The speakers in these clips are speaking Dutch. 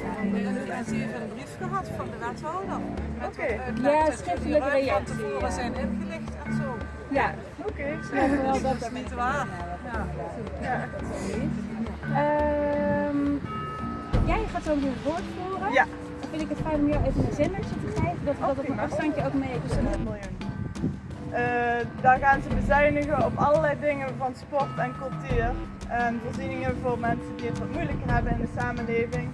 Een brief gehad van de wethouder. Oké. Ja, schriftelijke Van reactie. tevoren ja. zijn ingelicht en zo. Ja, Oké. wel Dat is niet waar. Ja. Ja. Ehm, jij gaat zo het woord voeren. Ja. Dan vind ik het fijn om jou even een zendertje te geven, dat we dat op een prima. afstandje ook mee kunnen. Eh, daar gaan ze bezuinigen op allerlei dingen van sport en cultuur. En voorzieningen voor mensen die het wat moeilijker hebben in de samenleving.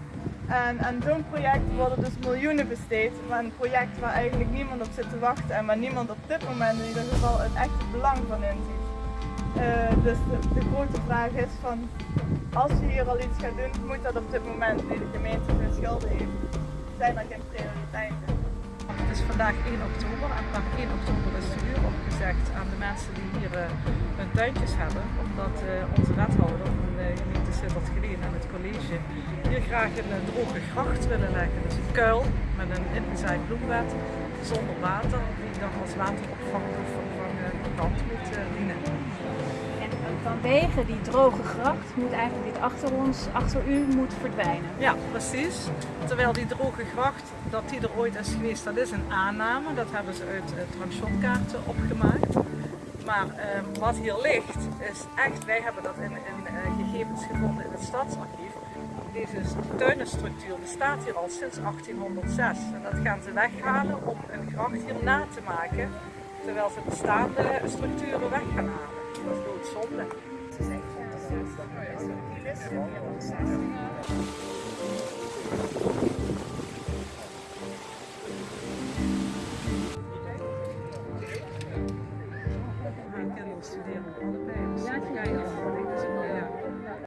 En aan zo'n project worden dus miljoenen besteed. Maar een project waar eigenlijk niemand op zit te wachten en waar niemand op dit moment in ieder geval het echte belang van inziet. Eh, dus de, grote vraag is van, als je hier al iets gaat doen, moet dat op dit moment, nu de gemeente veel schulden heeft, zijn er geen prioriteiten. Het is vandaag 1 oktober en vanaf 1 oktober is de aan de mensen die hier eh, hun tuintjes hebben. Omdat eh, onze wethouder van de gemeente Sittard-Geleen en het college hier graag een eh, droge gracht willen leggen. Dus een kuil met een ingezaaid bloembed zonder water die dan als wateropvang of vervangen plant moet eh, dienen. Vanwege die droge gracht moet eigenlijk dit achter ons, achter u, moet verdwijnen. Ja, precies. Terwijl die droge gracht, dat die er ooit is geweest, dat is een aanname. Dat hebben ze uit uh, opgemaakt. Maar ehm, wat hier ligt, is echt, wij hebben dat in, in eh, gegevens gevonden in het stadsarchief. Deze tuinenstructuur bestaat hier al sinds 1806. En dat gaan ze weghalen om een gracht hier na te maken. Terwijl ze bestaande structuren weg gaan halen. Dat is doodzonde. Mijn kinderen studeren allebei, dus ga je al.